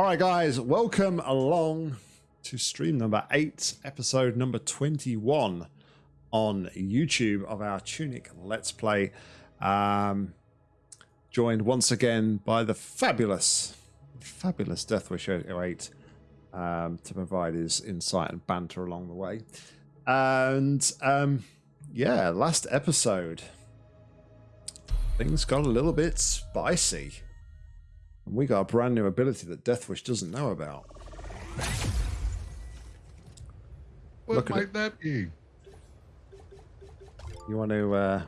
All right, guys, welcome along to stream number eight, episode number 21 on YouTube of our Tunic Let's Play. Um, joined once again by the fabulous, fabulous Deathwish 808 um, to provide his insight and banter along the way. And um, yeah, last episode, things got a little bit spicy. And we got a brand new ability that Deathwish doesn't know about. What Look might that be? You want to uh,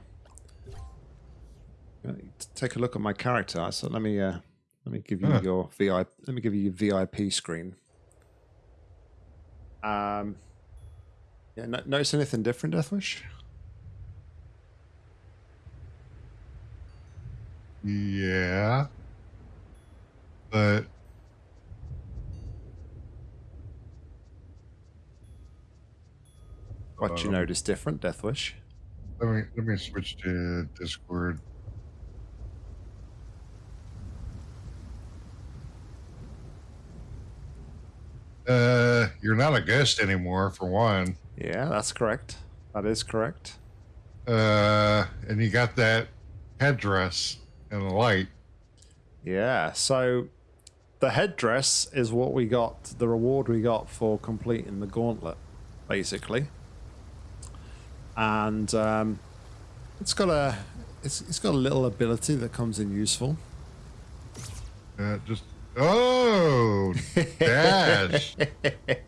you want to take a look at my character? So let me uh, let me give you Huh. your VIP. Let me give you your VIP screen. Um, yeah. No, notice anything different, Deathwish? Yeah. But What you Um, notice different, Deathwish? let me let me switch to Discord. Uh, you're not a ghost anymore, for one. Yeah, that's correct. That is correct. Uh, and you got that headdress and the light. Yeah. So the headdress is what we got. The reward we got for completing the gauntlet, basically. And um, it's got a it's, it's got a little ability that comes in useful. Uh, just oh, dash,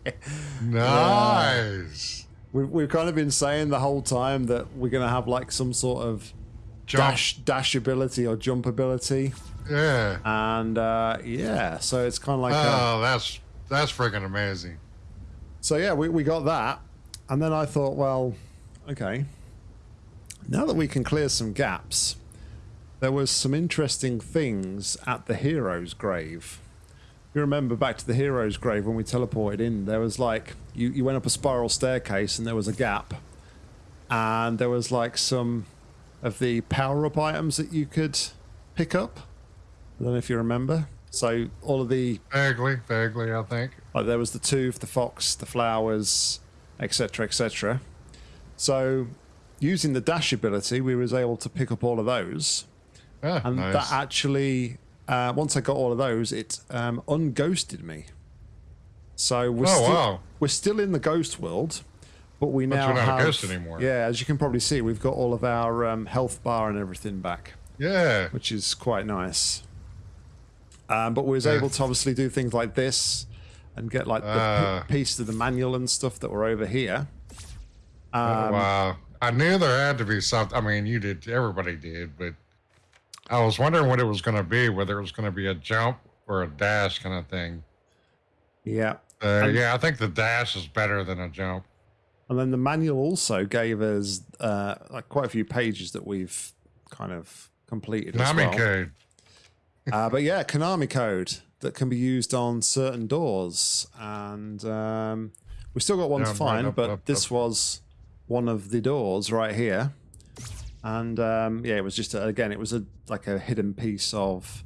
nice. We've, we've kind of been saying the whole time that we're going to have like some sort of Jump. dash dash ability or jump ability, Yeah. and uh, yeah, so it's kind of like a, Oh, that's that's freaking amazing. So yeah, we, we got that. And then I thought, well, okay. Now that we can clear some gaps, there was some interesting things at the hero's grave. If you remember back to the hero's grave when we teleported in, there was like you, you went up a spiral staircase and there was a gap. And there was like some of the power up items that you could pick up. I don't know if you remember. So all of the Vaguely, vaguely, I think. like there was the tooth, the fox, the flowers, etc., etc. So, using the dash ability, we was able to pick up all of those, Ah, and nice. that actually, uh, once I got all of those, it um, unghosted me. So we're Oh, still wow. we're still in the ghost world, but we now not a have ghost anymore. yeah, as you can probably see, we've got all of our um, health bar and everything back yeah. which is quite nice. Um, but we was Yeah. able to obviously do things like this and get like the p- piece of the manual and stuff that were over here. Oh, Um, wow. I knew there had to be something. I mean, you did. Everybody did, but I was wondering what it was going to be. Whether it was going to be a jump or a dash kind of thing. Yeah. Uh, yeah, I think the dash is better than a jump. And then the manual also gave us uh, like quite a few pages that we've kind of completed as well. code. Uh, but yeah, Konami code that can be used on certain doors, and um, we still got one Yeah, to right find, up, but up, this up. was one of the doors right here, and um, yeah, it was just a, again, it was a like a hidden piece of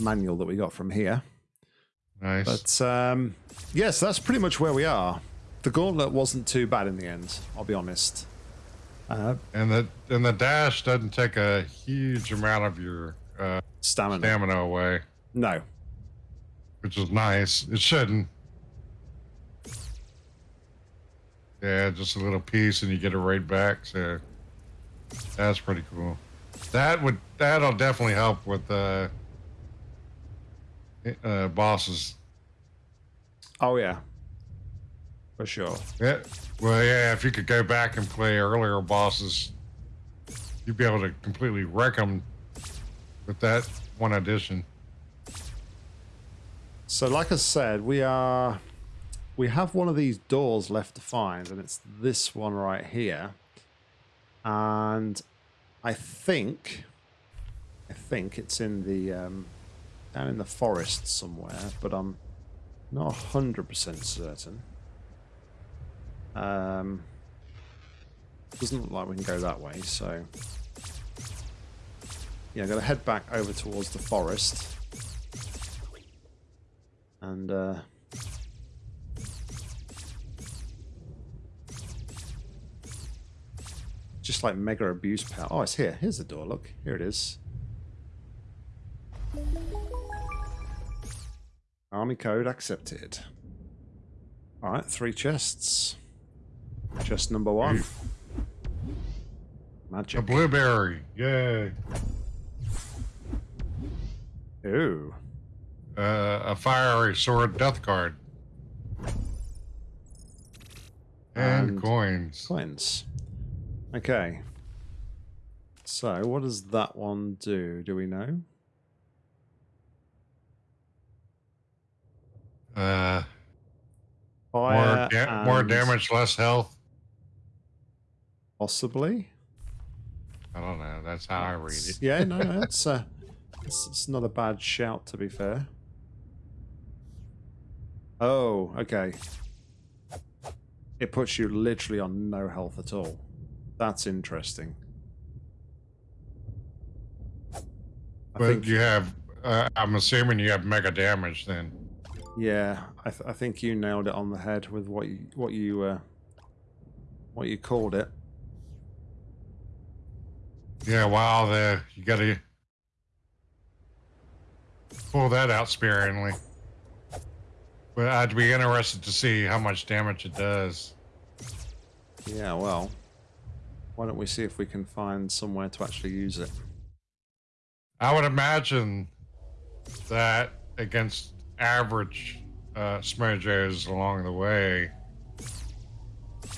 manual that we got from here. Nice. But um, yes, that's pretty much where we are. The gauntlet wasn't too bad in the end. I'll be honest. Uh, and the and the dash doesn't take a huge amount of your uh, stamina. stamina away, No. which is nice. It shouldn't. Yeah, just a little piece, and you get it right back. So that's pretty cool. That would that'll definitely help with uh, uh, bosses. Oh yeah. For sure. Yeah. Well, yeah. If you could go back and play earlier bosses, you'd be able to completely wreck them with that one addition. So, like I said, we are we have one of these doors left to find, and it's this one right here. And I think I think it's in the um, down in the forest somewhere, but I'm not hundred percent certain. Um, doesn't look like we can go that way, so yeah, I'm gonna head back over towards the forest. And uh, just like mega abuse power. Oh, it's here. Here's the door. Look, here it is. Army code accepted. All right, three chests. Chest number one. Magic. A blueberry. Yay. Ooh. Uh, a fiery sword death card. And, And- coins. Coins. Okay. So, what does that one do? Do we know? Uh, more, Fire da- more damage, less health. Possibly. I don't know. That's how I read it. Yeah, no, no, it's, uh, it's, it's not a bad shout, to be fair. Oh, okay. It puts you literally on no health at all. That's interesting. I But think, you have, uh, I'm assuming you have mega damage then. yeah, I, th- I think you nailed it on the head with what you what you uh, what you called it. Yeah, wow, the, you gotta pull that out sparingly. But I'd be interested to see how much damage it does. Yeah, well, why don't we see if we can find somewhere to actually use it? I would imagine that against average uh, along the way,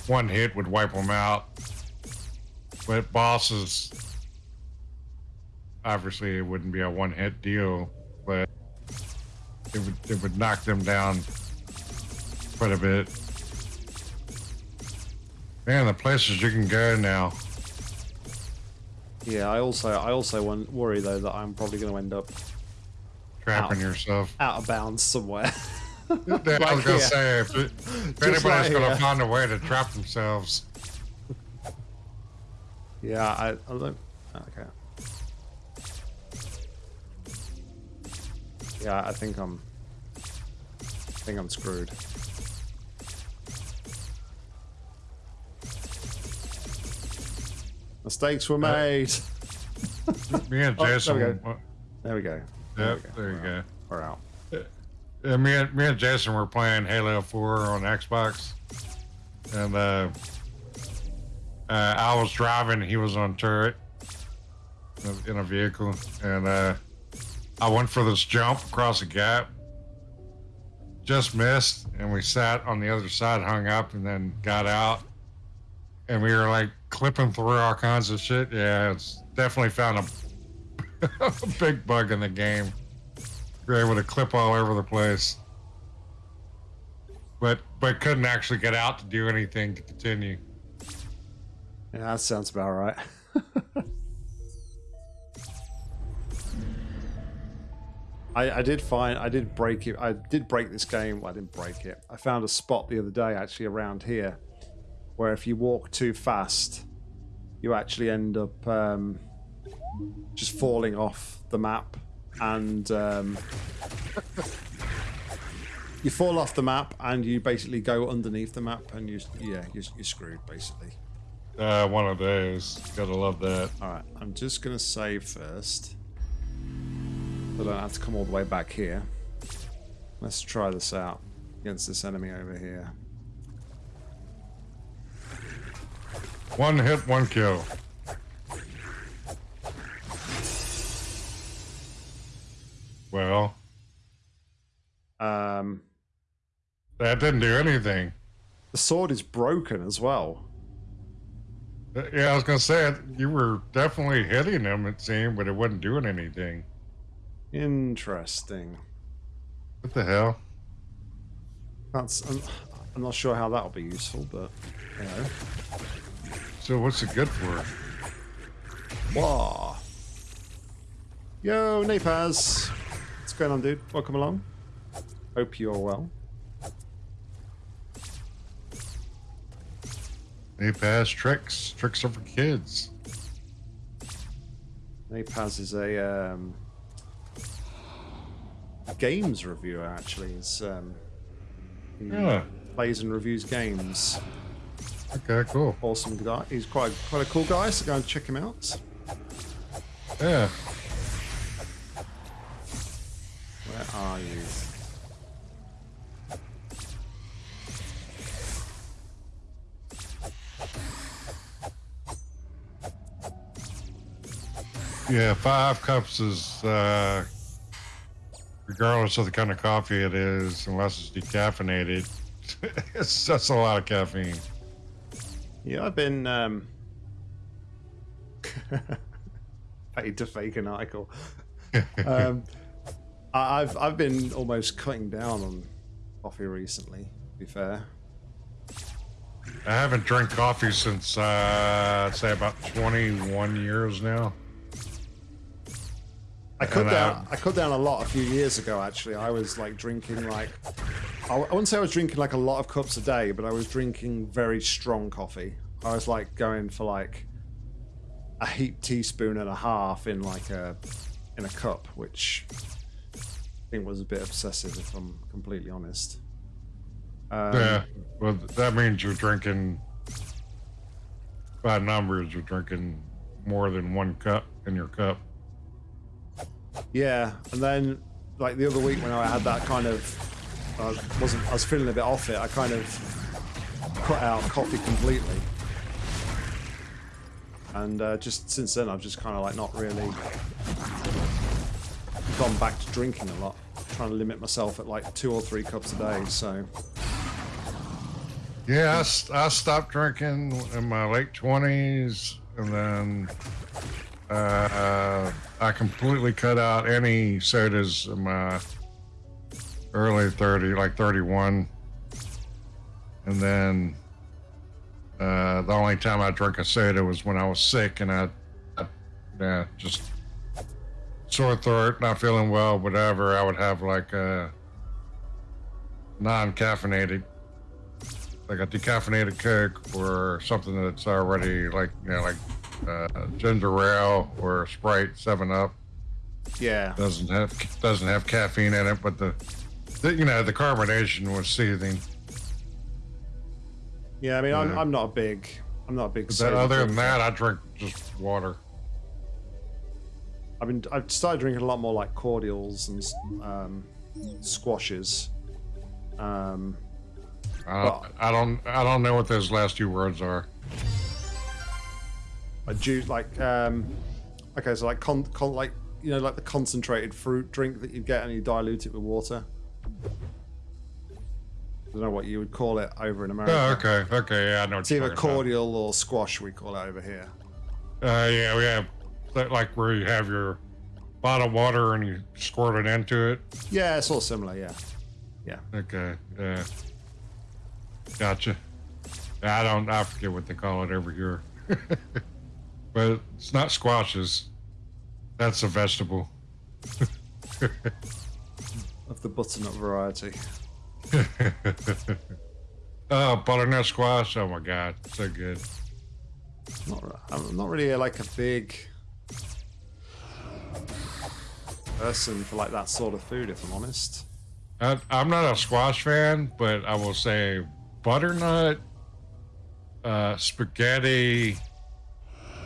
one hit would wipe them out. But bosses, obviously, it wouldn't be a one hit deal, but it would it would knock them down quite a bit. Man, the places you can go now. Yeah, I also I also worry though that I'm probably going to end up Trapping Ow. yourself. out of bounds somewhere. Yeah, I was gonna say if, it, if anybody's like gonna find a way to trap themselves, yeah, I, I don't. Okay. Yeah, I think I'm. I think I'm screwed. Mistakes were made. me and Oh, there we go. uh, There we go. yep, we there, go. you go. We're out. Uh, me and me and Jason were playing Halo 4 on Xbox, and uh, uh, I was driving, he was on turret in a- in a vehicle, and uh, I went for this jump across a gap, just missed, and we sat on the other side, hung up, and then got out, and we were like clipping through all kinds of shit. Yeah, it's definitely found a, a big bug in the game. You're able to clip all over the place. But but couldn't actually get out to do anything to continue. Yeah, that sounds about right. I, I did find I did break it. I did break this game. Well, I didn't break it. I found a spot the other day actually around here where if you walk too fast, you actually end up um, just falling off the map and um, you fall off the map and you basically go underneath the map and you yeah you're, you're screwed basically. Uh, one of those. Gotta love that. All right, I'm just gonna save first. So I don't have to come all the way back here. Let's try this out against this enemy over here. One hit, one kill. Well, Um, that didn't do anything. the sword is broken as well. Uh, Yeah, I was gonna say. You were definitely hitting him, it seemed, but it wasn't doing anything. Interesting. What the hell? That's I'm, I'm not sure how that'll be useful, but you know. So what's it good for? Wah. Yo, Napaz. What's going on, dude? Welcome along. Hope you're well. Pass tricks. Tricks are for kids. Napaz is a um, a games reviewer actually. He's um, he Yeah. plays and reviews games. Okay, cool. Awesome guy. He's quite quite a cool guy. So go and check him out. Yeah. Where are you? Yeah, five cups is uh, regardless of the kind of coffee it is, unless it's decaffeinated. it's that's a lot of caffeine. Yeah, I've been um, paid to fake an article. um, I- I've I've been almost cutting down on coffee recently. To be fair, I haven't drank coffee since uh, I'd say about 21 years now. I cut down I cut down a lot a few years ago. Actually, I was like drinking like I, I wouldn't say I was drinking like a lot of cups a day, but I was drinking very strong coffee. I was like going for like a heap teaspoon and a half in like a in a cup, which I think was a bit obsessive, if I'm completely honest. Um, yeah, well, that means you're drinking. By numbers, you're drinking more than one cup in your cup. Yeah, and then like the other week when I had that kind of, I wasn't, I was feeling a bit off it. I kind of cut out coffee completely, and uh, just since then I've just kind of like not really gone back to drinking a lot. Trying to limit myself at like two or three cups a day. So Yeah, I stopped drinking in my late 20s, and then uh, I completely cut out any sodas in my early 30, like 31. And then uh, the only time I drank a soda was when I was sick, and I, I yeah, just sore throat, not feeling well, whatever. I would have like a non-caffeinated like a decaffeinated Coke or something that's already like you know like uh, ginger ale or Sprite Seven Up yeah, doesn't have doesn't have caffeine in it, but the, the you know the carbonation was seething. yeah. I mean, I'm, I'm not a big, I'm not a big. But soda other than that, I drink just water. I've been I've started drinking a lot more like cordials and um, squashes. Um, I don't, I don't I don't know what those last two words are. I juice like um, okay, so like con, con like you know like the concentrated fruit drink that you get and you dilute it with water. I don't know what you would call it over in America. Oh, okay, okay, yeah, I know. What It's either talking about. cordial or squash. We call it over here. Uh, yeah, we have like where you have your bottled water and you squirt it into it. Yeah, it's all similar. Yeah, yeah. Okay, yeah. Gotcha. I don't, I forget what they call it over here. but it's not squashes. That's a vegetable. Of the butternut variety. oh, butternut squash. Oh my God, so good. Not, I'm not really like a big person for like that sort of food, if I'm honest. I, I'm not a squash fan, but I will say butternut, uh, spaghetti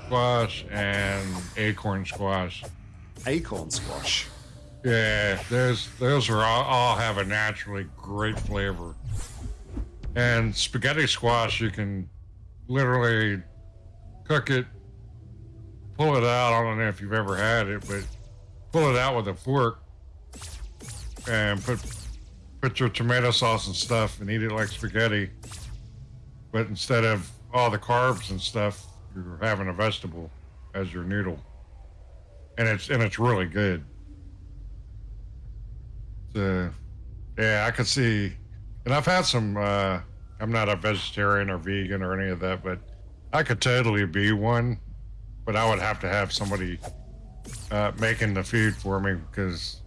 squash, and acorn squash. Acorn squash. Yeah, those those are all, all have a naturally great flavor. And spaghetti squash, you can literally cook it, pull it out. I don't know if you've ever had it, but pull it out with a fork and put put your tomato sauce and stuff and eat it like spaghetti. But instead of all the carbs and stuff, you're having a vegetable as your noodle, and it's and it's really good. So, yeah, I could see, and I've had some. Uh, I'm not a vegetarian or vegan or any of that, but I could totally be one. But I would have to have somebody uh, making the food for me because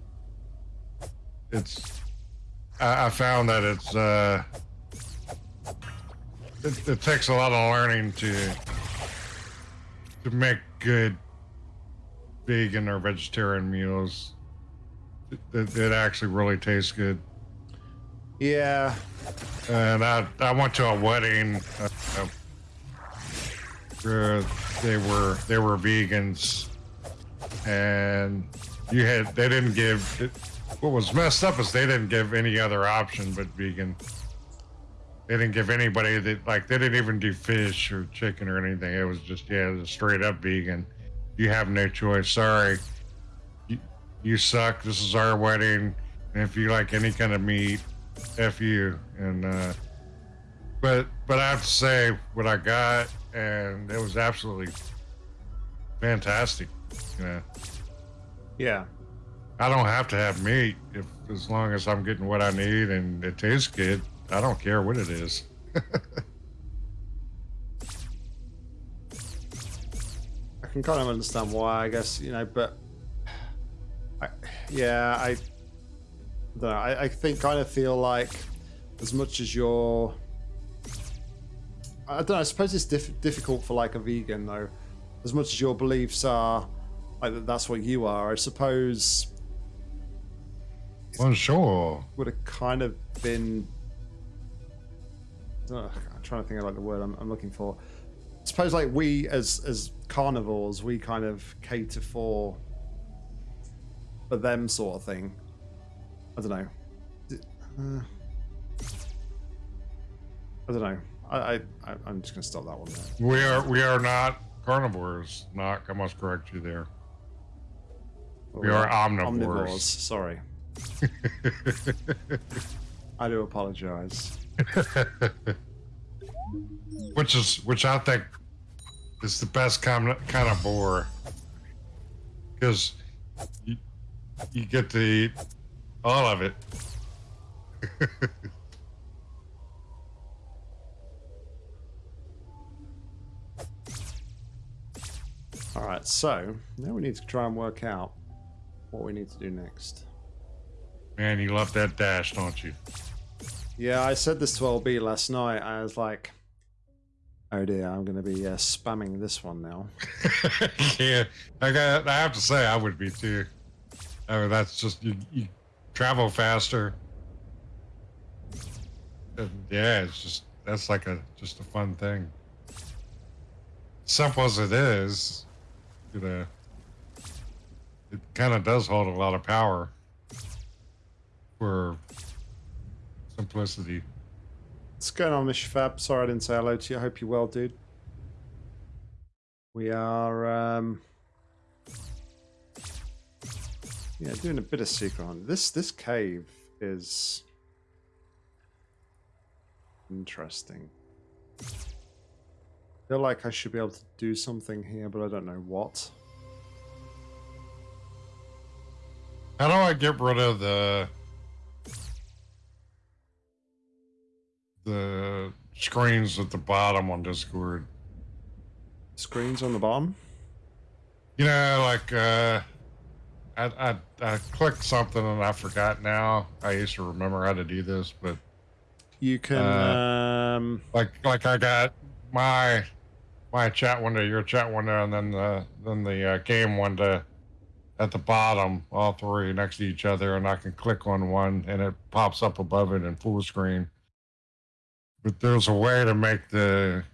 it's. I, I found that it's. Uh, it, it takes a lot of learning to to make good vegan or vegetarian meals. it, it actually really tastes good. Yeah. And I I went to a wedding. Uh, uh, they were they were vegans, and you had they didn't give. It, what was messed up is they didn't give any other option but vegan. They didn't give anybody that like they didn't even do fish or chicken or anything. It was just yeah, it was straight up vegan. You have no choice. Sorry, you, you suck. This is our wedding, and if you like any kind of meat, f you. And uh, but but I have to say what I got, and it was absolutely fantastic. You know. Yeah. I don't have to have meat if as long as I'm getting what I need and it tastes good. I don't care what it is. I can kind of understand why, I guess, you know, but I, yeah, I, I don't know. I, I think kind of feel like as much as you're, I don't know. I suppose it's diff- difficult for like a vegan though. As much as your beliefs are like that's what you are, I suppose. Well, sure. Would have kind of been. Ugh, I'm trying to think of like the word I'm, I'm looking for. I suppose like we as as carnivores, we kind of cater for for them sort of thing. I don't know. Uh, I don't know. I, I I'm just gonna stop that one there. We are we are not carnivores. Not I must correct you there. We are omnivores. Omnivores. Sorry. I do apologize. which is which I think is the best kind of, kind of boar because you, you get to eat all of it. all right, so now we need to try and work out what we need to do next. Man, you love that dash, don't you? Yeah, I said this to LB last night. I was like, oh dear, I'm going to be uh, spamming this one now. yeah, I, got, I have to say, I would be too. I mean, that's just, you, you travel faster. And yeah, it's just, that's like a, just a fun thing. Simple as it is, you know, it kind of does hold a lot of power for simplicity. What's going on, Mr. Fab? Sorry I didn't say hello to you. I hope you're well, dude. We are, um, yeah, doing a bit of secret on this. This cave is interesting. I feel like I should be able to do something here, but I don't know what. How do I get rid of the the screens at the bottom on Discord. Screens on the bottom? You know, like uh, I, I I clicked something and I forgot now. I used to remember how to do this, but you can uh, um like like I got my my chat window, your chat window, and then the then the uh, game window at the bottom, all three next to each other, and I can click on one and it pops up above it in full screen. But there's a way to make the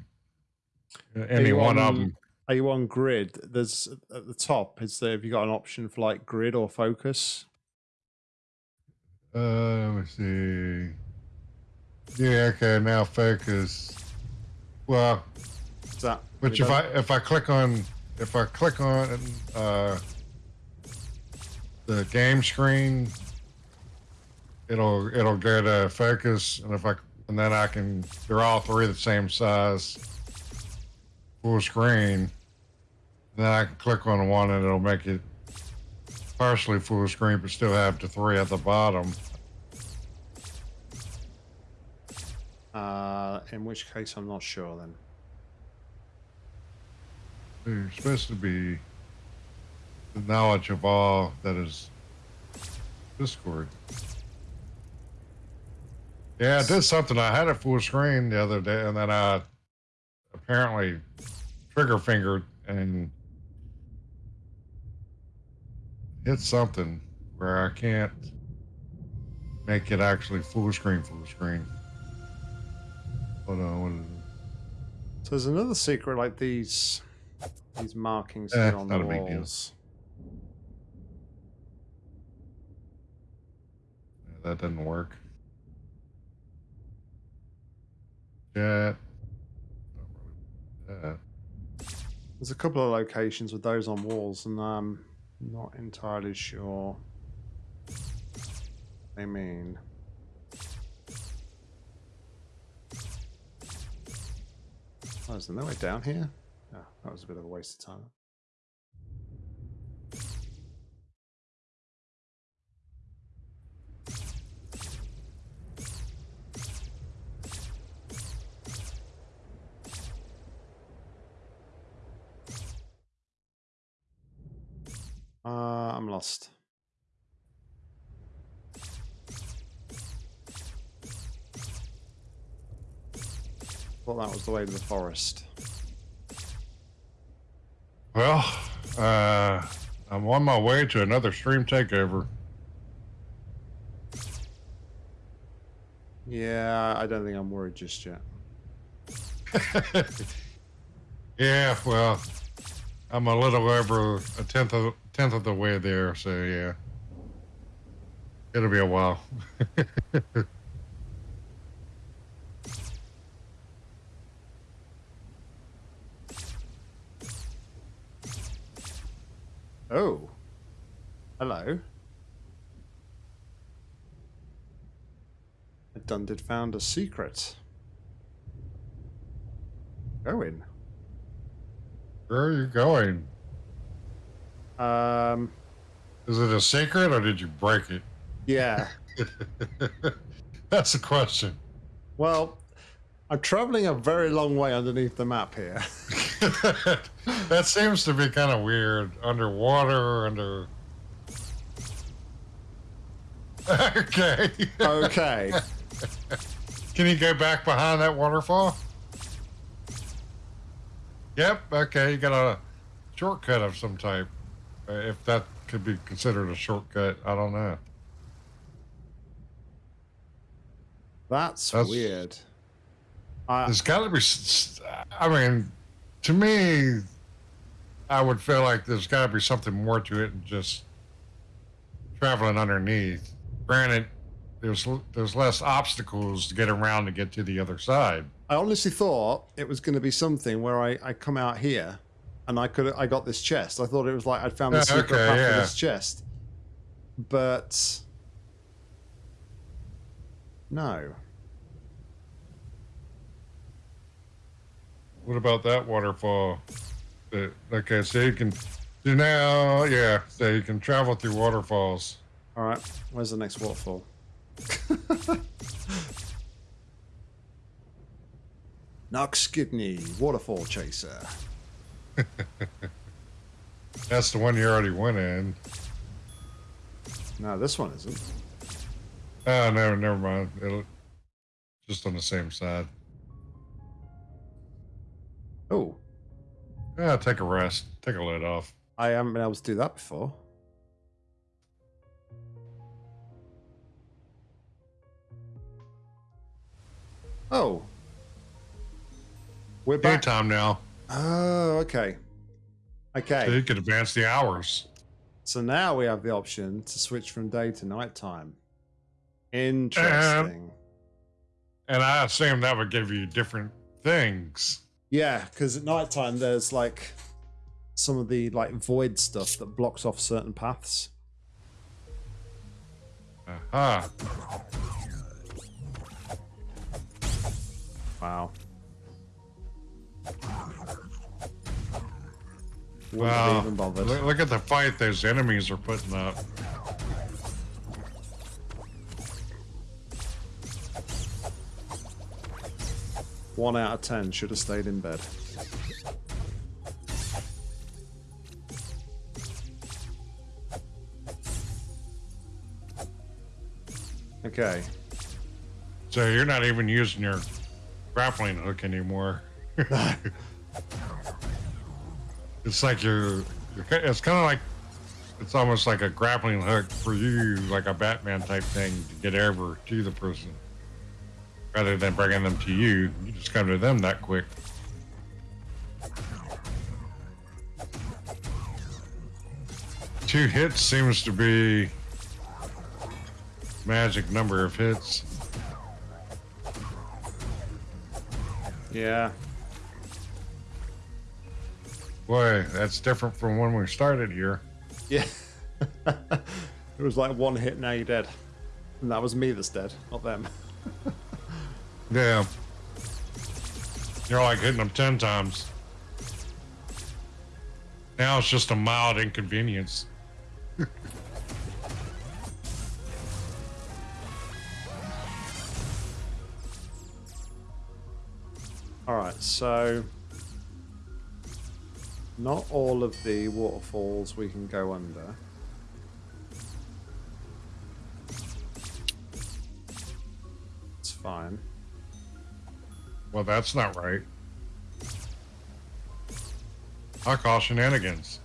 any one on, of them. Are you on grid? There's at the top. Is there? Have you got an option for like grid or focus? Uh, let me see. Yeah, okay. Now focus. Well, Is that. But if I if I click on if I click on uh, the game screen, it'll it'll go to focus, and if I and then I can, they're all three the same size, full screen. And Then I can click on one and it'll make it partially full screen, but still have the three at the bottom. Uh, in which case, I'm not sure then. You're supposed to be the knowledge of all that is Discord. Yeah, I did something. I had a full screen the other day, and then I apparently trigger fingered and hit something where I can't make it actually full screen, full screen. Hold on, what is it? So there's another secret like these these markings Eh, here on the not a big deal. walls. Yeah, that doesn't work. Really that. There's a couple of locations with those on walls, and I'm not entirely sure. They mean. Oh, is there no way down here? Oh, that was a bit of a waste of time. Uh, I'm lost. Thought that was the way to the forest. Well, uh, I'm on my way to another stream takeover. Yeah, I don't think I'm worried just yet. yeah, well, I'm a little over a tenth of tenth of the way there, so yeah, it'll be a while. Oh. Hello. I done did found a secret. Go in. Where are you going? Um, Is it a secret or did you break it? yeah. That's the question. Well, I'm traveling a very long way underneath the map here. that seems to be kind of weird. Underwater, under. okay. okay. Can you go back behind that waterfall? Yep. Okay. You got a shortcut of some type. Uh, if that could be considered a shortcut, I don't know. That's, That's- weird. I, There's got to be. I mean, to me, I would feel like there's got to be something more to it than just traveling underneath. Granted, there's there's less obstacles to get around to get to the other side. I honestly thought it was going to be something where I, I come out here and I could I got this chest. I thought it was like I'd found the Yeah, secret okay, path yeah. this chest. But no. What about that waterfall? Uh, Okay, so you can do now. Yeah, so you can travel through waterfalls. All right. Where's the next waterfall? Knox Skidney, waterfall chaser. That's the one you already went in. No, this one isn't. Oh no, never mind. It'll just on the same side. Oh, Yeah, take a rest. Take a load off. I haven't been able to do that before. Oh. We're back. Daytime now, Oh, okay. so Okay. you could advance the hours. So now we have the option to switch from day to nighttime. Interesting. And I assume that would give you different things. Yeah, because at nighttime there's like some of the like void stuff that blocks off certain paths. Aha. Wow. Wow. even. Look, look at the fight those enemies are putting up. One out of ten should have stayed in bed. Okay. So you're not even using your grappling hook anymore. it's like you're, you're it's kind of like it's almost like a grappling hook for you, like a Batman type thing to get over to the person. Rather than bringing them to you, you just come to them that quick. Two hits seems to be magic number of hits. Yeah. Boy, that's different from when we started here. Yeah. it was like one hit, now you're dead. And that was me that's dead, not them. Yeah. You're like hitting them 10 times. Now it's just a mild inconvenience. All right, so not all of the waterfalls we can go under. It's fine. Well, that's not right. I call shenanigans.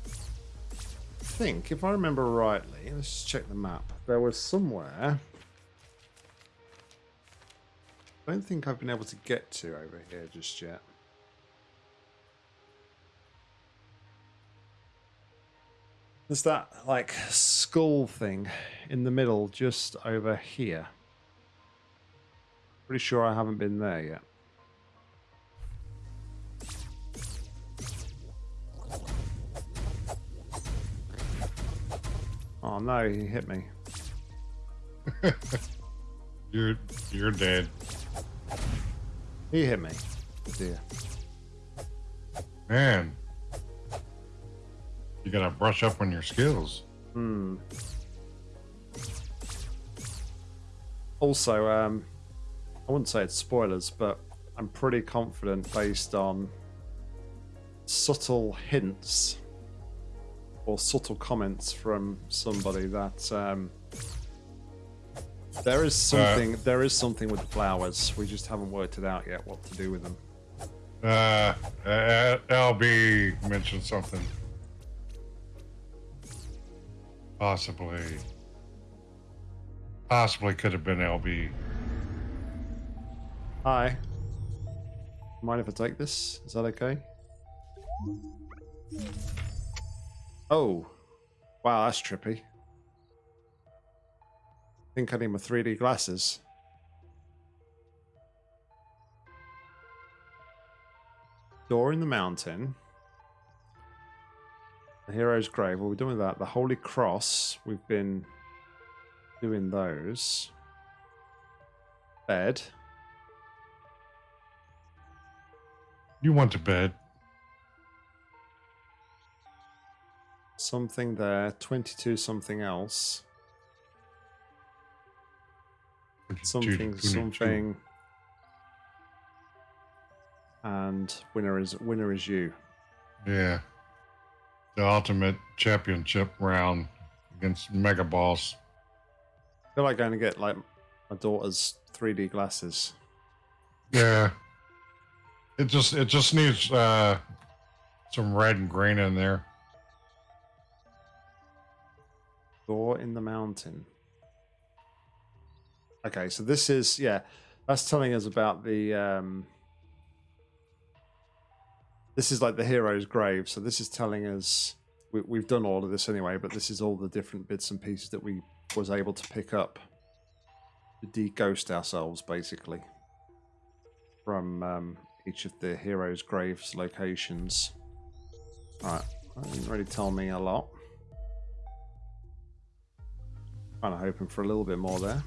I think, if I remember rightly, let's just check the map. There was somewhere. I don't think I've been able to get to over here just yet. There's that, like, skull thing in the middle just over here. Pretty sure I haven't been there yet. Oh no, he hit me. You're you're dead. He hit me. Dear. Man. You gotta brush up on your skills. Hmm. Also, um, I wouldn't say it's spoilers, but I'm pretty confident based on subtle hints or subtle comments from somebody that um, there is something. there is something with the flowers. We just haven't worked it out yet. What to do with them? Uh, uh LB mentioned something. Possibly. Possibly could have been LB. Hi. Mind if I take this? Is that okay? Oh. Wow, that's trippy. I think I need my 3D glasses. Door in the mountain. The hero's grave. Well, we're doing that. The Holy Cross. We've been doing those. Bed. You want a bed. Something there. 22 something else. Something, something. And winner is winner is you. Yeah. The ultimate championship round against Mega Boss. I feel like going to get like my daughter's 3D glasses. Yeah. It just it just needs uh some red and green in there. Door in the mountain. Okay, so this is yeah, that's telling us about the um this is like the hero's grave. So this is telling us we, we've done all of this anyway, but this is all the different bits and pieces that we was able to pick up to de-ghost ourselves, basically, from um, each of the hero's graves locations. Alright, that didn't really tell me a lot. Kind of hoping for a little bit more there.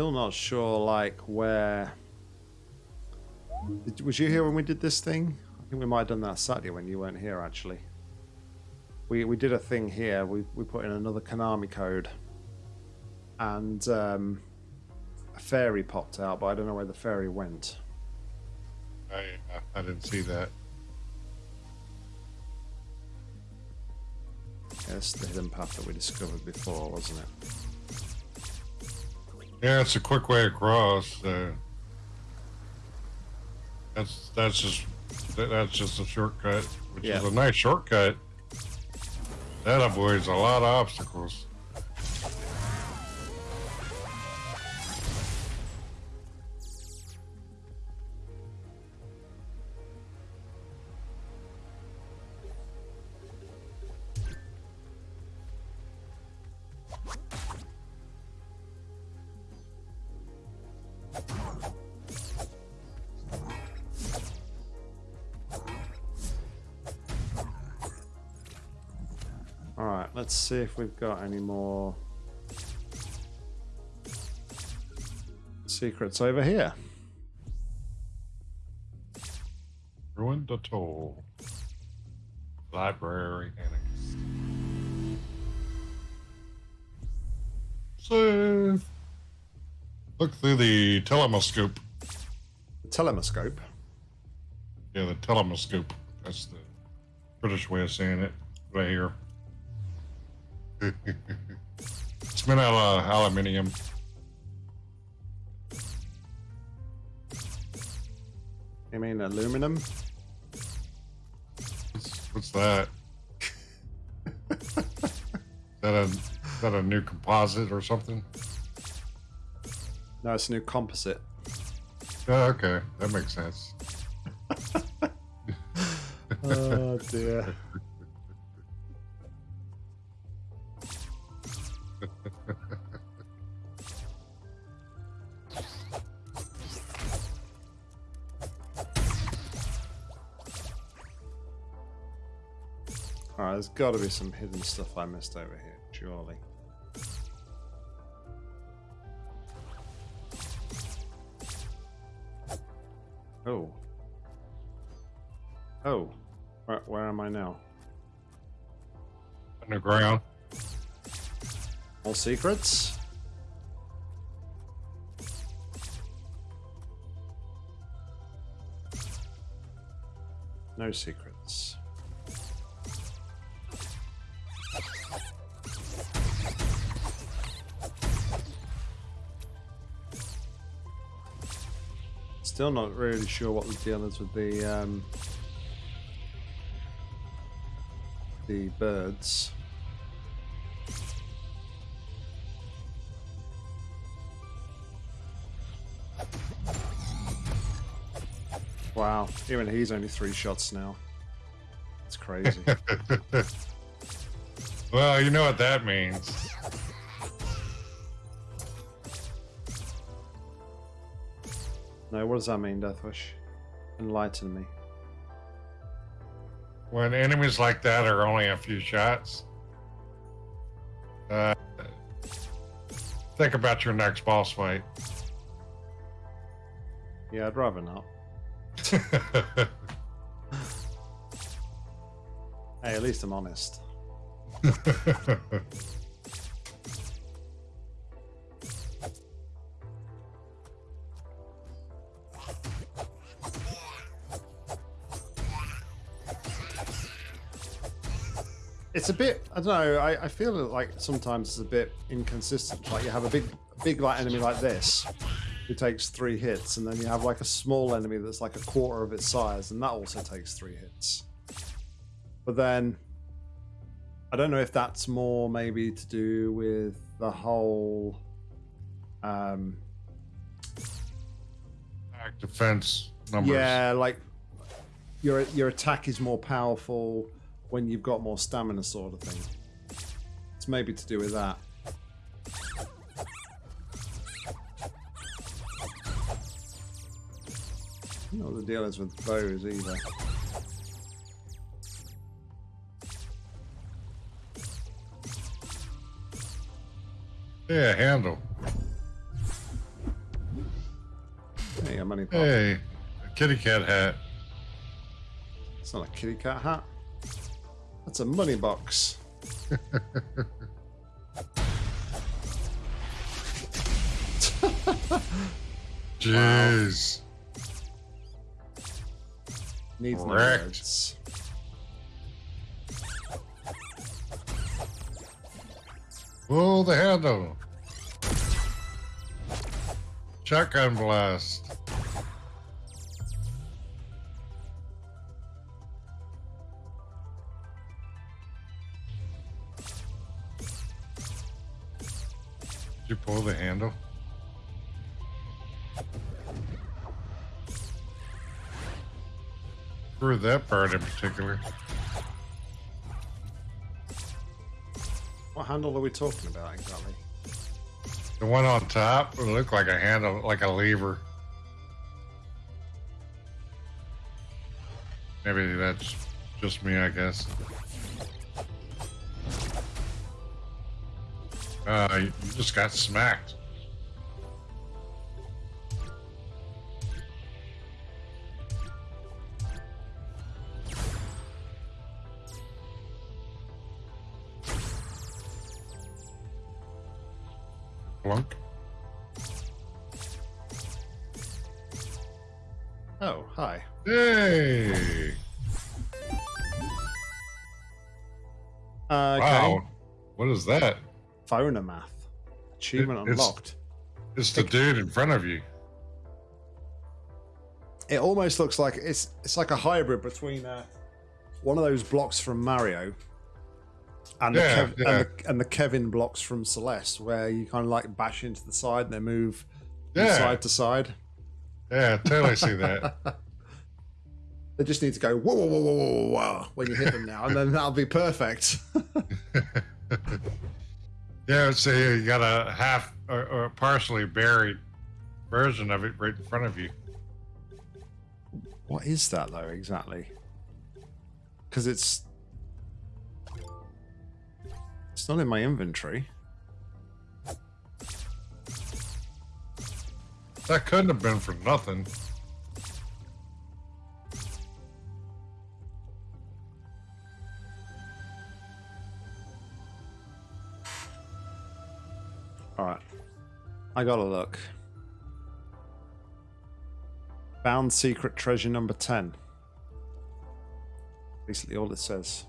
Still not sure, like, where... Did, was you here when we did this thing? I think we might have done that Saturday when you weren't here, actually. we we did a thing here. We we put in another Konami code, and um, a fairy popped out, but I don't know where the fairy went. I I didn't see that. It's the hidden path that we discovered before, wasn't it? Yeah, it's a quick way across. Uh, that's that's just that's just a shortcut, which Yeah. is a nice shortcut. That avoids a lot of obstacles. See if we've got any more secrets over here. Ruined atoll. Library annex. Save. Look through the telemoscope. The telemoscope. Yeah, the telemoscope. That's the British way of saying it. Right here. It's made out of aluminium. You mean aluminum? What's, what's that? is that a is that a new composite or something? No, it's a new composite. Oh, okay, that makes sense. Oh dear. Got to be some hidden stuff I missed over here, surely. Oh. Oh. Where, where am I now? Underground. All secrets? No secrets. Still not really sure what the deal is with the um, the birds. Wow, even he's only three shots now. It's crazy. well, you know what that means. No, what does that mean, Deathwish? Enlighten me. When enemies like that are only a few shots, uh, think about your next boss fight. Yeah, I'd rather not. Hey, at least I'm honest. It's a bit. I don't know. I, I feel like sometimes it's a bit inconsistent. Like you have a big, big like enemy like this, who takes three hits, and then you have like a small enemy that's like a quarter of its size, and that also takes three hits. But then, I don't know if that's more maybe to do with the whole. Um, defense numbers. yeah, like your your attack is more powerful when you've got more stamina, sort of thing. It's maybe to do with that. I don't know what the deal is with bows either. Yeah, handle. Hey, I'm only Hey, a kitty cat hat. It's not a kitty cat hat. That's a money box. Jeez. Needs no words. Pull the handle. Shotgun blast. You pull the handle? For that part in particular. What handle are we talking about exactly? The one on top would look like a handle, like a lever. Maybe that's just me, I guess. Uh, you you just got smacked. Achievement It- it's- unlocked. It's the dude in front of you. It almost looks like it's it's like a hybrid between uh, one of those blocks from Mario and, Yeah, the Kev- yeah. and the and the Kevin blocks from Celeste, where you kind of like bash into the side and they move Yeah. side to side. Yeah, I totally see that. They just need to go whoa whoa whoa whoa whoa, whoa when you hit them now, and then that'll be perfect. Yeah, so you got a half or, or partially buried version of it right in front of you. what is that though exactly? Because it's it's not in my inventory. That couldn't have been for nothing. I gotta look. Found secret treasure number 10. Basically, all it says.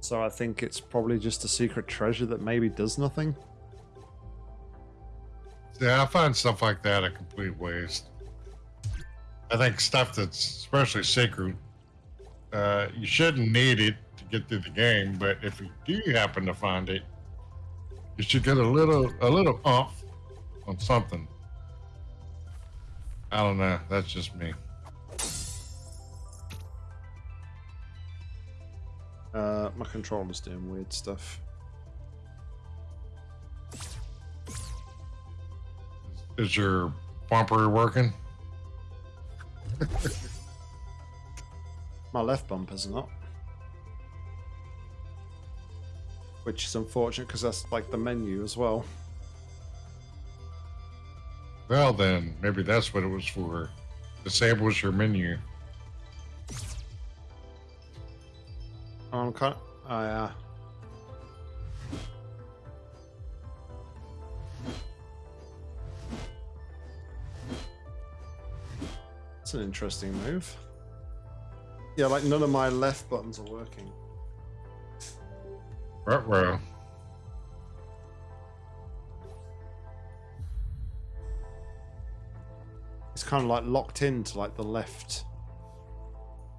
So I think it's probably just a secret treasure that maybe does nothing. Yeah, I find stuff like that a complete waste. I think stuff that's especially sacred, uh, you shouldn't need it to get through the game. But if you do happen to find it, you should get a little a little umph on something. I don't know. That's just me. Uh, my controller's doing weird stuff. Is your bumper working? My left bumper's not. Which is unfortunate because that's like the menu as well. Well, then maybe that's what it was for. Disables your menu. I'm kind Oh, yeah. That's an interesting move. Yeah, like none of my left buttons are working. Right, well. It's kind of like locked into like the left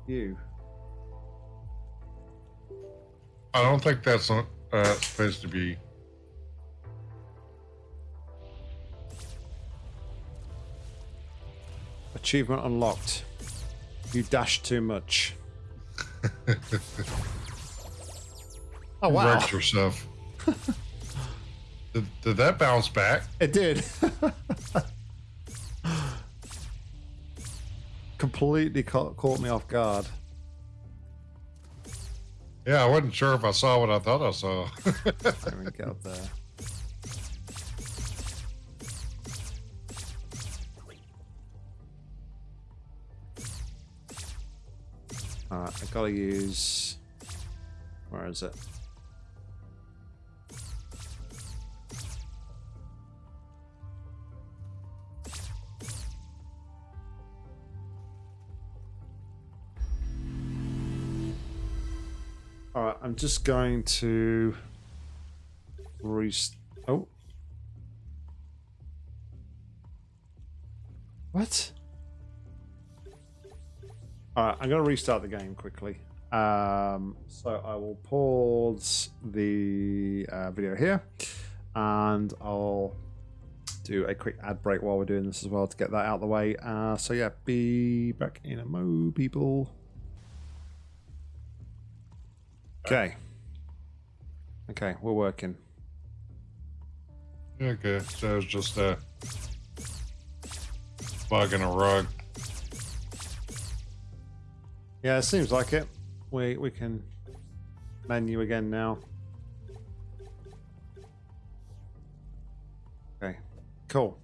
view. I don't think that's uh, supposed to be. Achievement unlocked. You dashed too much. oh wow! Wrecked yourself. did, did that bounce back? It did. Completely caught, caught me off guard. Yeah, I wasn't sure if I saw what I thought I saw. Let me get up there. Alright, I gotta use. Where is it? I'm just going to rest. Oh. What? Alright, I'm going to restart the game quickly. Um, so I will pause the uh, video here and I'll do a quick ad break while we're doing this as well to get that out of the way. Uh, so yeah, be back in a mo, people. Okay. Okay, we're working. Okay, so it's just a bug in a rug. Yeah, it seems like it. We we can menu again now. Okay, cool.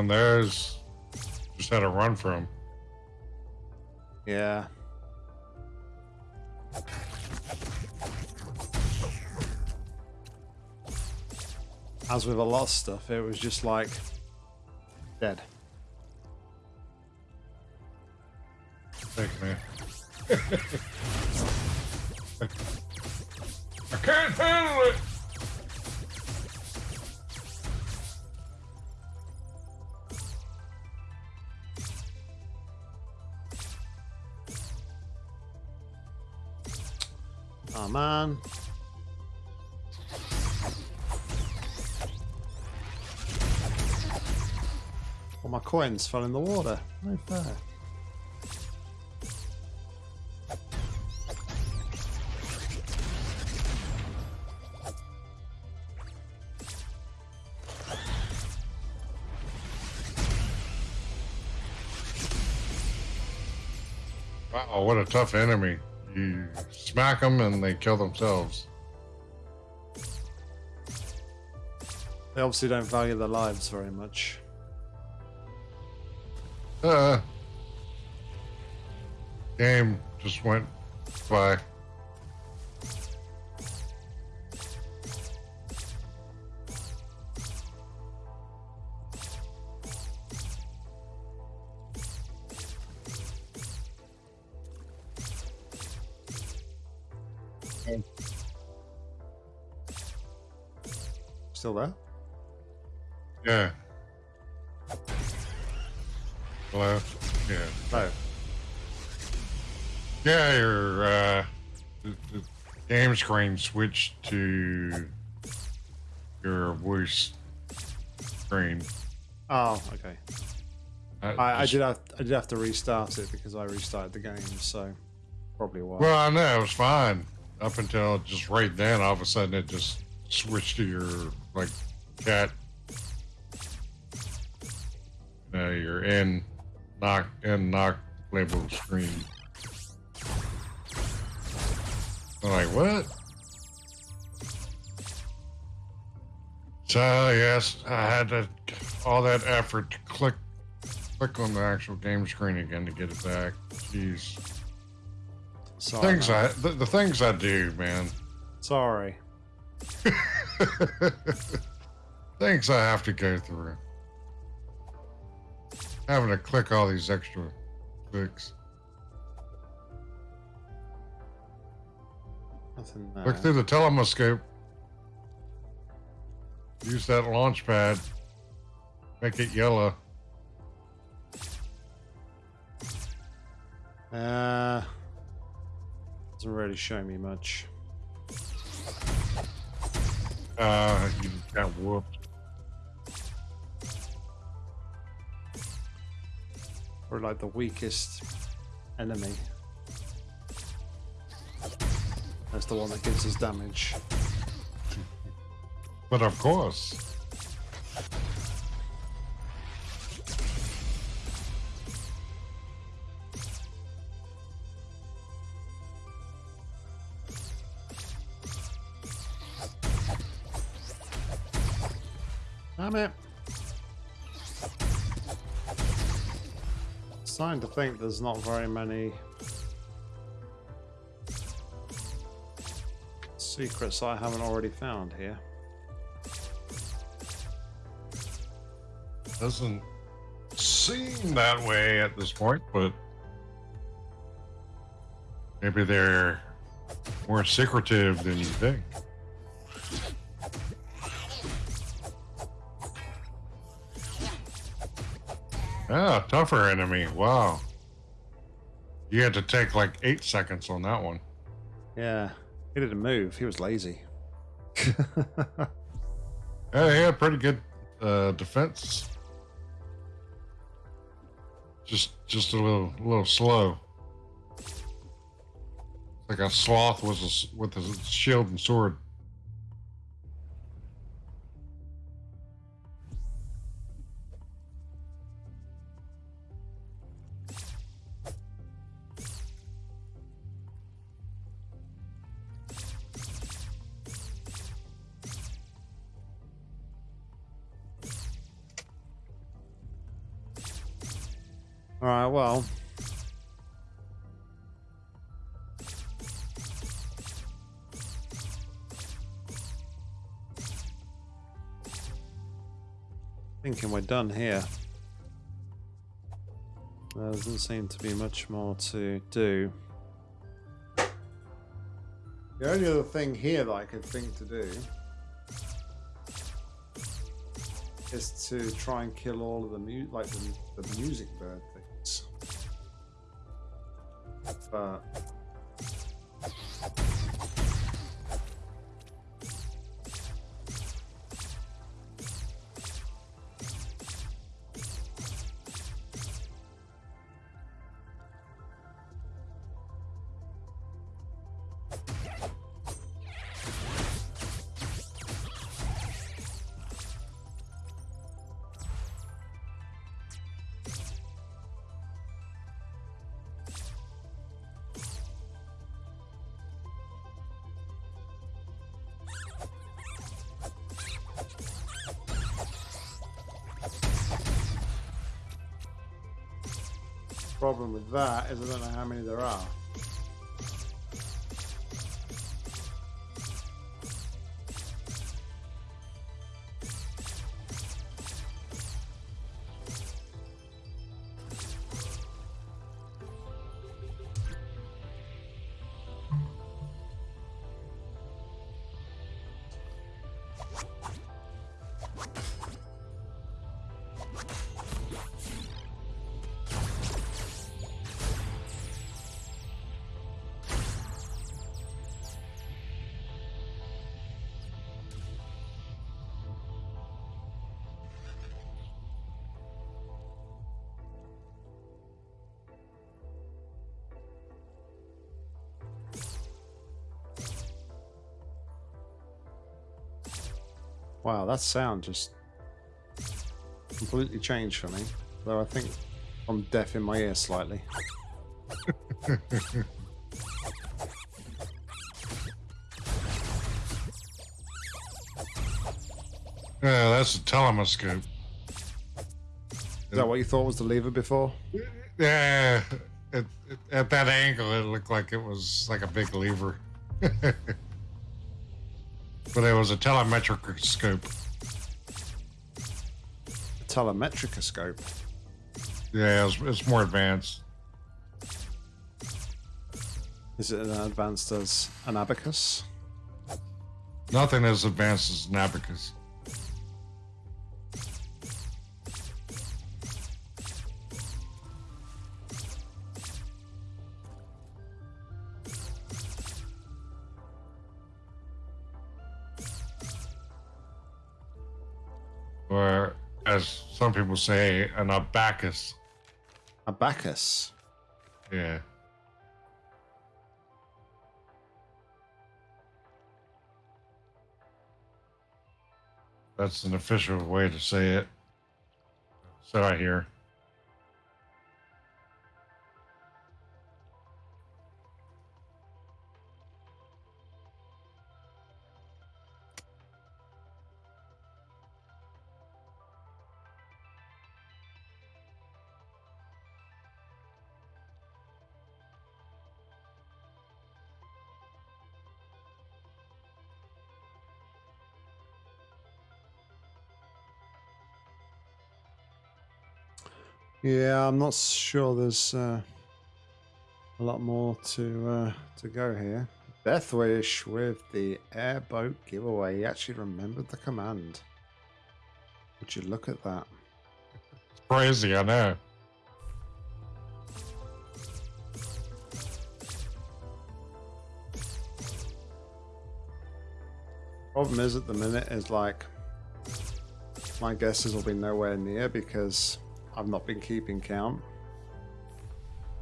Remember when those just had a run from. Yeah. As with a lot of stuff, it was just like dead. Thank you, man. I can't handle it. Oh man. All my coins fell in the water. No fair. Wow, what a tough enemy. You smack them and they kill themselves. They obviously don't value their lives very much. Uh, game just went by. Still there? Yeah. Hello? Yeah. No. Yeah, your uh, the, the game screen switched to your voice screen. Oh, okay. Uh, I, I did have I did have to restart it because I restarted the game, so probably why. Well, I know it was fine up until just right then. All of a sudden, it just switched to your like cat. No, your in knock in knock label screen. I'm like, what? So yes, I had to all that effort to click click on the actual game screen again to get it back. Jeez. Sorry, things man. I the, the things I do, man. Sorry. Things I have to go through. Having to click all these extra clicks. Nothing Look through the telescope. Use that launch pad. Make it yellow. Uh, doesn't really show me much. Uh, you got whooped. Or like the weakest enemy. That's the one that gives us damage. But of course. Damn it. Starting to think there's not very many secrets I haven't already found here. Doesn't seem that way at this point, but maybe they're more secretive than you think. Ah, tougher enemy. Wow. You had to take like eight seconds on that one. Yeah, he didn't move. He was lazy. Yeah, he had pretty good uh, defense. Just, just a little, a little slow. Like a sloth with a, s- with a shield and sword. All right, well. Thinking we're done here. There doesn't seem to be much more to do. The only other thing here that I could think to do is to try and kill all of the mu- like the, the music bird But problem with that is I don't know how many there are. That sound just completely changed for me. Though I think I'm deaf in my ear slightly. Yeah, that's a telemascope. Is that what you thought was the lever before? Yeah, at, at that angle, it looked like it was like a big lever. it was a telemetric scope. A telemetric scope? Yeah, it's, it's more advanced. Is it as advanced as an abacus? Nothing as advanced as an abacus. some people say an abacus. Abacus? Yeah. That's an official way to say it. So I hear. Yeah, I'm not sure there's uh, a lot more to uh, to go here. Deathwish with the airboat giveaway. He actually remembered the command. Would you look at that? It's crazy, I know. Problem is, at the minute, is like my guesses will be nowhere near because I've not been keeping count.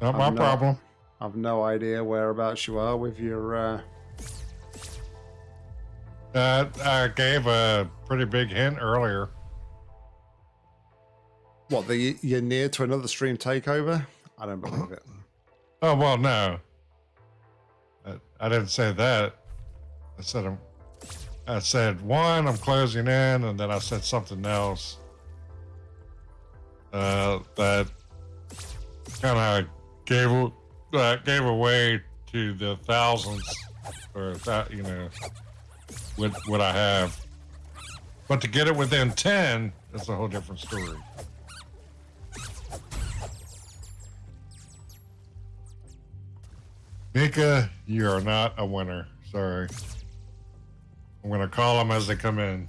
Not my not- problem. I've no idea whereabouts you are with your. Uh, Uh, I gave a pretty big hint earlier. what the you're near to another stream takeover? I don't believe it. Oh well, no. I, I didn't say that. I said I'm. I said one. I'm closing in, and then I said something else. Uh, that kind of gave uh, gave away to the thousands, or that you know, what what I have. But to get it within ten is a whole different story. Mika, you are not a winner. Sorry. I'm gonna call them as they come in.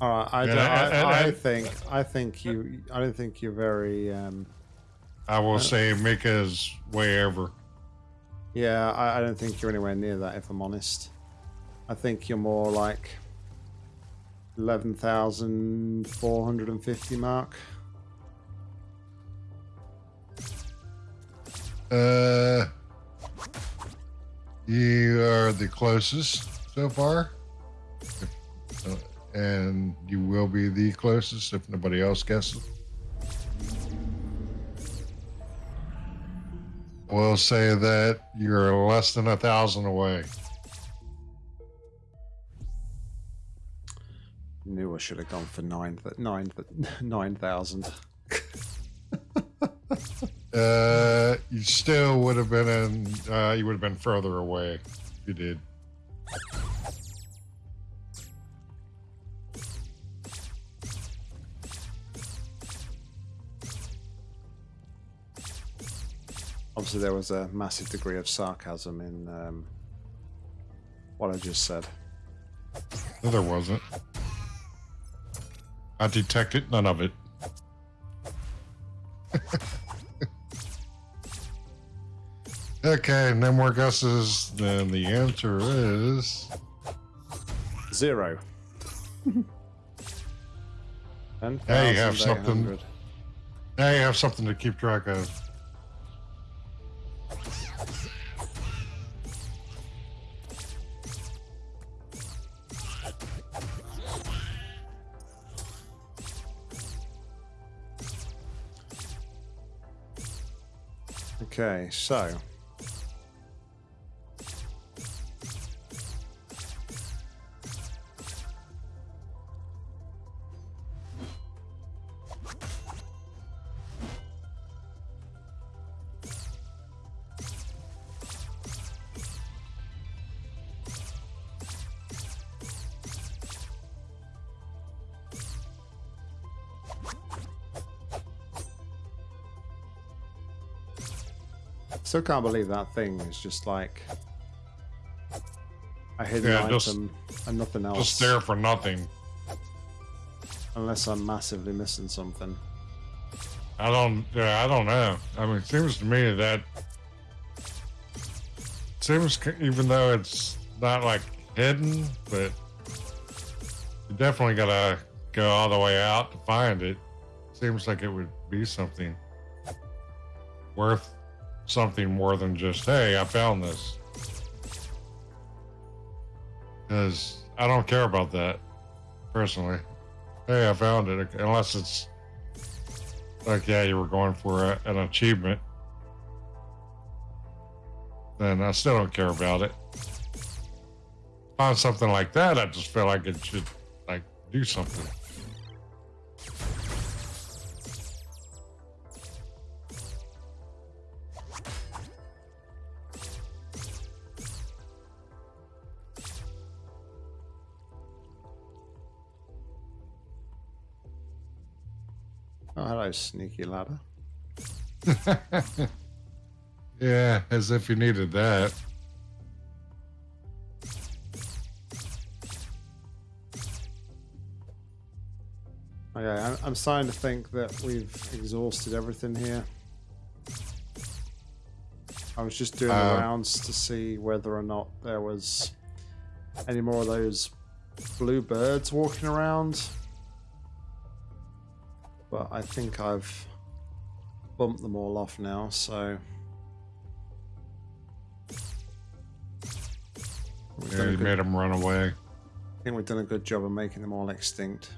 All right, I, I, and- and- I think I think you. I don't think you're very. Um, I will say Mika is way over. yeah, I, I don't think you're anywhere near that. If I'm honest, I think you're more like eleven thousand four hundred and fifty mark. Uh, you are the closest so far, uh, and you will be the closest if nobody else guesses. We'll say that you're less than a thousand away. Knew I should have gone for nine. th- Nine. th- Nine thousand. Uh, you still would have been in. Uh, you would have been further away. If you did. Obviously, there was a massive degree of sarcasm in um, what I just said. No, there wasn't. I detected none of it. okay, no more guesses. Then the answer is Zero. Ten Hey, you have something. now you have something to keep track of. Okay, so still can't believe that thing is just like a hidden Yeah, just- item and nothing else. Just there for nothing. Unless I'm massively missing something. I don't. Yeah, I don't know. I mean, it seems to me that seems even though it's not like hidden, but you definitely gotta go all the way out to find it. Seems like it would be something worth something more than just hey, I found this. Because I don't care about that personally. Hey, I found it. Unless it's like, yeah, you were going for a, an achievement, then I still don't care about it. Find something like that, I just feel like it should like do something. Oh, hello, sneaky ladder. yeah, as if you needed that. Okay, I'm, I'm starting to think that we've exhausted everything here. I was just doing Uh, the rounds to see whether or not there was any more of those blue birds walking around. But I think I've bumped them all off now, so. We've Yeah, you good- made them run away. I think we've done a good job of making them all extinct.